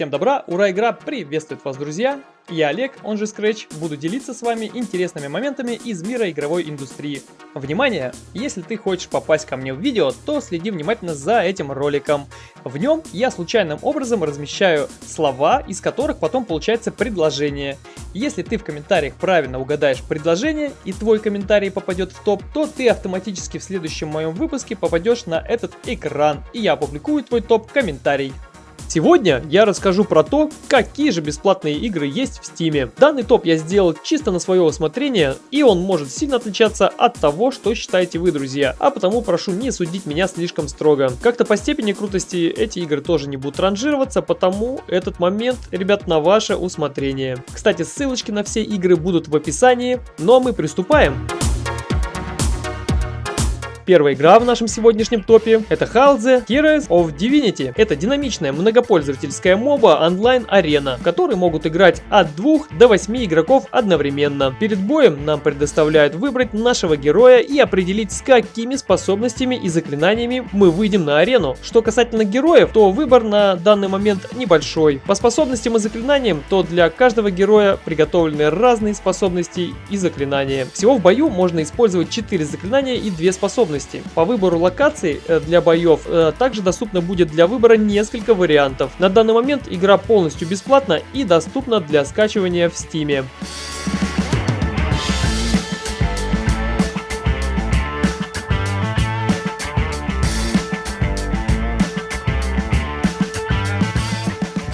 Всем добра, ура, игра приветствует вас, друзья! Я Олег, он же Scratch, буду делиться с вами интересными моментами из мира игровой индустрии. Внимание! Если ты хочешь попасть ко мне в видео, то следи внимательно за этим роликом. В нем я случайным образом размещаю слова, из которых потом получается предложение. Если ты в комментариях правильно угадаешь предложение и твой комментарий попадет в топ, то ты автоматически в следующем моем выпуске попадешь на этот экран, и я опубликую твой топ-комментарий. Сегодня я расскажу про то, какие же бесплатные игры есть в Стиме. Данный топ я сделал чисто на свое усмотрение, и он может сильно отличаться от того, что считаете вы, друзья. А потому прошу не судить меня слишком строго. Как-то по степени крутости эти игры тоже не будут ранжироваться, потому этот момент, ребят, на ваше усмотрение. Кстати, ссылочки на все игры будут в описании, ну а мы приступаем. Первая игра в нашем сегодняшнем топе это Halze Heroes of Divinity. Это динамичная многопользовательская моба онлайн-арена, в которой могут играть от 2 до 8 игроков одновременно. Перед боем нам предоставляют выбрать нашего героя и определить с какими способностями и заклинаниями мы выйдем на арену. Что касательно героев, то выбор на данный момент небольшой. По способностям и заклинаниям, то для каждого героя приготовлены разные способности и заклинания. Всего в бою можно использовать 4 заклинания и 2 способности возможности. По выбору локаций э, для боев э, также доступно будет для выбора несколько вариантов. На данный момент игра полностью бесплатна и доступна для скачивания в Steam.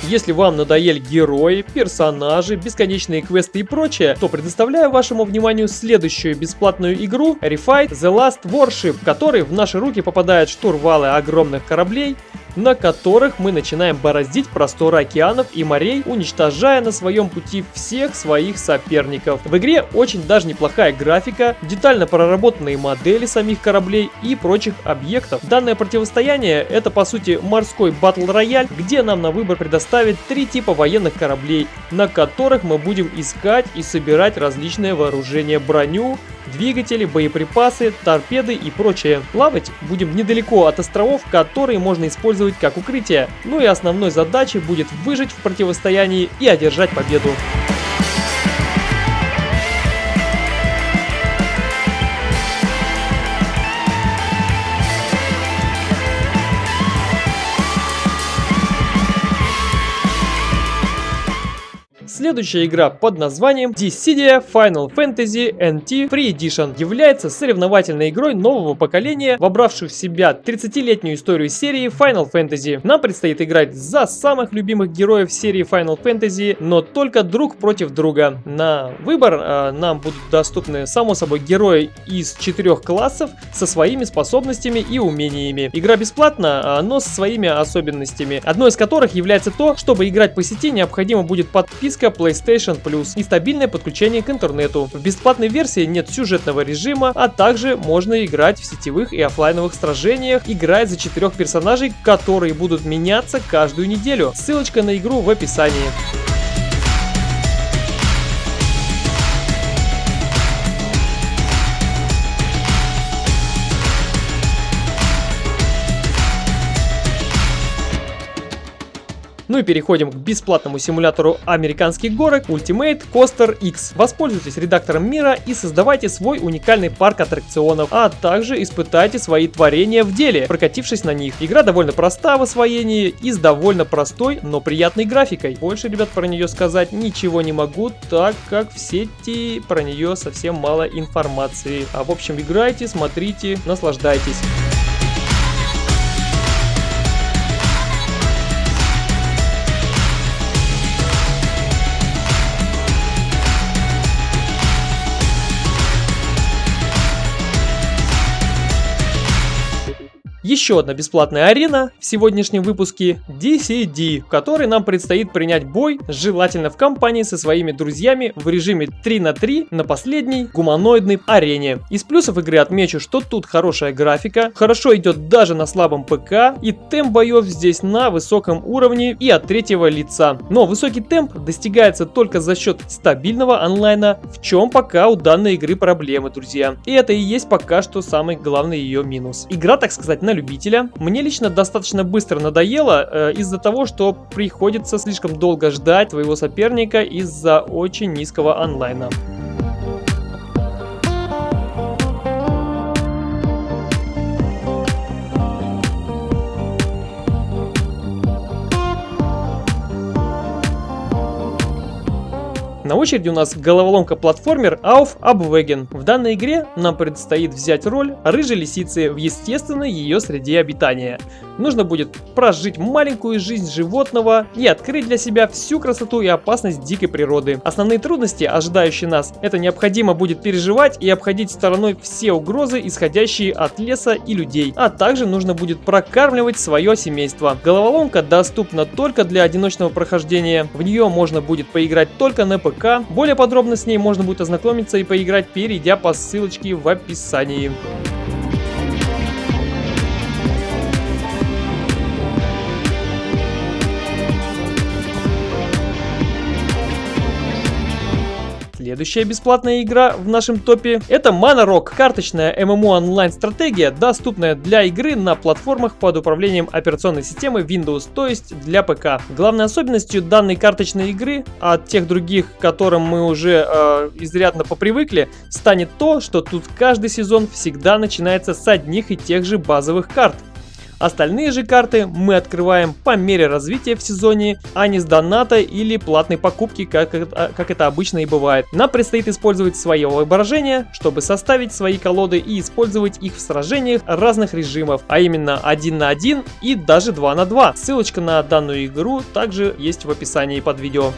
Если вам надоели герои, персонажи, бесконечные квесты и прочее, то предоставляю вашему вниманию следующую бесплатную игру Refight The Last Warship, в которой в наши руки попадают штурвалы огромных кораблей, на которых мы начинаем бороздить просторы океанов и морей, уничтожая на своем пути всех своих соперников. В игре очень даже неплохая графика, детально проработанные модели самих кораблей и прочих объектов. Данное противостояние это по сути морской батл рояль, где нам на выбор предоставят три типа военных кораблей, на которых мы будем искать и собирать различное вооружение, броню, двигатели, боеприпасы, торпеды и прочее. Плавать будем недалеко от островов, которые можно использовать как укрытие. Ну и основной задачей будет выжить в противостоянии и одержать победу. Следующая игра под названием Dissidia Final Fantasy NT Free Edition является соревновательной игрой нового поколения, вобравшую в себя 30-летнюю историю серии Final Fantasy. Нам предстоит играть за самых любимых героев серии Final Fantasy, но только друг против друга. На выбор э, нам будут доступны, само собой, герои из четырех классов со своими способностями и умениями. Игра бесплатна, но со своими особенностями, одной из которых является то, чтобы играть по сети необходима будет подписка PlayStation Plus и стабильное подключение к интернету. В бесплатной версии нет сюжетного режима, а также можно играть в сетевых и офлайновых сражениях, играть за четырех персонажей, которые будут меняться каждую неделю. Ссылочка на игру в описании. Ну и переходим к бесплатному симулятору американских горок Ultimate Coaster X. Воспользуйтесь редактором мира и создавайте свой уникальный парк аттракционов, а также испытайте свои творения в деле, прокатившись на них. Игра довольно проста в освоении и с довольно простой, но приятной графикой. Больше, ребят, про нее сказать ничего не могу, так как в сети про нее совсем мало информации. А в общем, играйте, смотрите, наслаждайтесь. Еще одна бесплатная арена в сегодняшнем выпуске DCD, в которой нам предстоит принять бой, желательно в компании со своими друзьями в режиме 3 на 3 на последней гуманоидной арене. Из плюсов игры отмечу, что тут хорошая графика, хорошо идет даже на слабом ПК и темп боев здесь на высоком уровне и от третьего лица. Но высокий темп достигается только за счет стабильного онлайна, в чем пока у данной игры проблемы, друзья. И это и есть пока что самый главный ее минус. Игра, так сказать, на любителя. Мне лично достаточно быстро надоело э, из-за того, что приходится слишком долго ждать своего соперника из-за очень низкого онлайна. На очереди у нас головоломка-платформер Auf Abwägen. В данной игре нам предстоит взять роль рыжей лисицы в естественной ее среде обитания. Нужно будет прожить маленькую жизнь животного и открыть для себя всю красоту и опасность дикой природы. Основные трудности, ожидающие нас, это необходимо будет переживать и обходить стороной все угрозы, исходящие от леса и людей. А также нужно будет прокармливать свое семейство. Головоломка доступна только для одиночного прохождения. В нее можно будет поиграть только на ПК Более подробно с ней можно будет ознакомиться и поиграть, перейдя по ссылочке в описании. Следующая бесплатная игра в нашем топе это Mana Rock, карточная MMO онлайн стратегия, доступная для игры на платформах под управлением операционной системы Windows, то есть для ПК. Главной особенностью данной карточной игры от тех других, к которым мы уже э, изрядно попривыкли, станет то, что тут каждый сезон всегда начинается с одних и тех же базовых карт. Остальные же карты мы открываем по мере развития в сезоне, а не с доната или платной покупки, как это, как это обычно и бывает. Нам предстоит использовать свое воображение, чтобы составить свои колоды и использовать их в сражениях разных режимов, а именно 1 на 1 и даже 2 на 2. Ссылочка на данную игру также есть в описании под видео.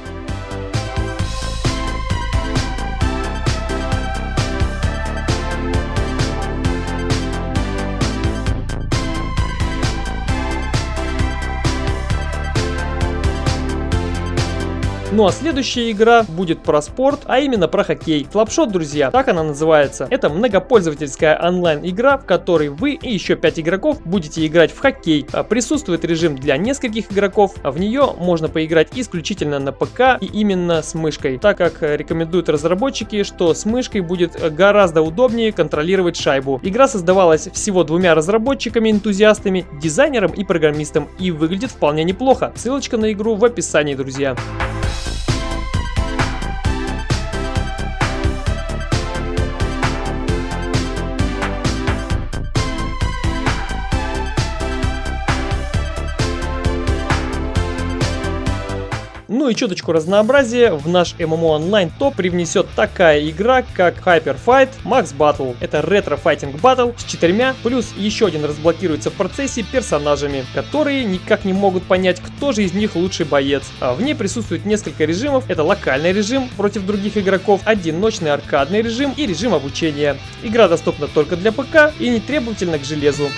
Ну а следующая игра будет про спорт, а именно про хоккей. Флапшот, друзья, так она называется. Это многопользовательская онлайн-игра, в которой вы и еще 5 игроков будете играть в хоккей. А, присутствует режим для нескольких игроков, а в нее можно поиграть исключительно на ПК и именно с мышкой, так как рекомендуют разработчики, что с мышкой будет гораздо удобнее контролировать шайбу. Игра создавалась всего двумя разработчиками-энтузиастами, дизайнером и программистом и выглядит вполне неплохо. Ссылочка на игру в описании, друзья. Ну и чуточку разнообразия в наш MMO онлайн топ привнесет такая игра, как Hyper Fight Max Battle. Это ретро-файтинг батл с четырьмя, плюс еще один разблокируется в процессе персонажами, которые никак не могут понять, кто же из них лучший боец. А в ней присутствует несколько режимов. Это локальный режим против других игроков, одиночный аркадный режим и режим обучения. Игра доступна только для ПК и не требовательна к железу.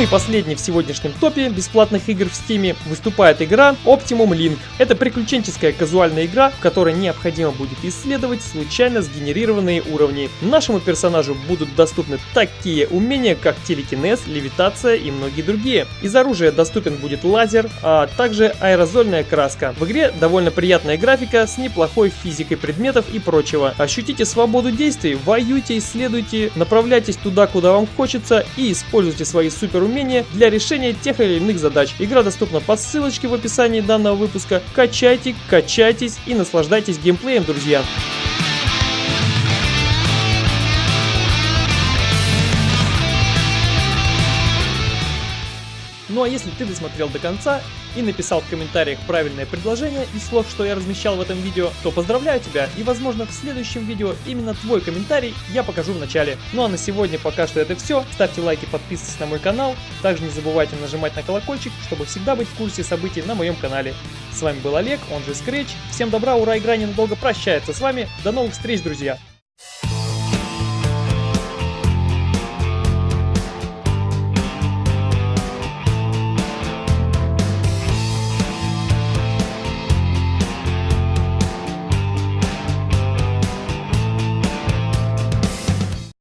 Ну и последний в сегодняшнем топе бесплатных игр в Steam выступает игра Optimum Link. Это приключенческая казуальная игра, в которой необходимо будет исследовать случайно сгенерированные уровни. Нашему персонажу будут доступны такие умения, как телекинез, левитация и многие другие. Из оружия доступен будет лазер, а также аэрозольная краска. В игре довольно приятная графика с неплохой физикой предметов и прочего. Ощутите свободу действий, воюйте, исследуйте, направляйтесь туда, куда вам хочется и используйте свои супер умения для решения тех или иных задач. Игра доступна по ссылочке в описании данного выпуска. Качайте, качайтесь и наслаждайтесь геймплеем, друзья. Ну а если ты досмотрел до конца и написал в комментариях правильное предложение из слов, что я размещал в этом видео, то поздравляю тебя и возможно в следующем видео именно твой комментарий я покажу в начале. Ну а на сегодня пока что это все. Ставьте лайки, подписывайтесь на мой канал. Также не забывайте нажимать на колокольчик, чтобы всегда быть в курсе событий на моем канале. С вами был Олег, он же Scratch. Всем добра, ура, игра ненадолго прощается с вами. До новых встреч, друзья!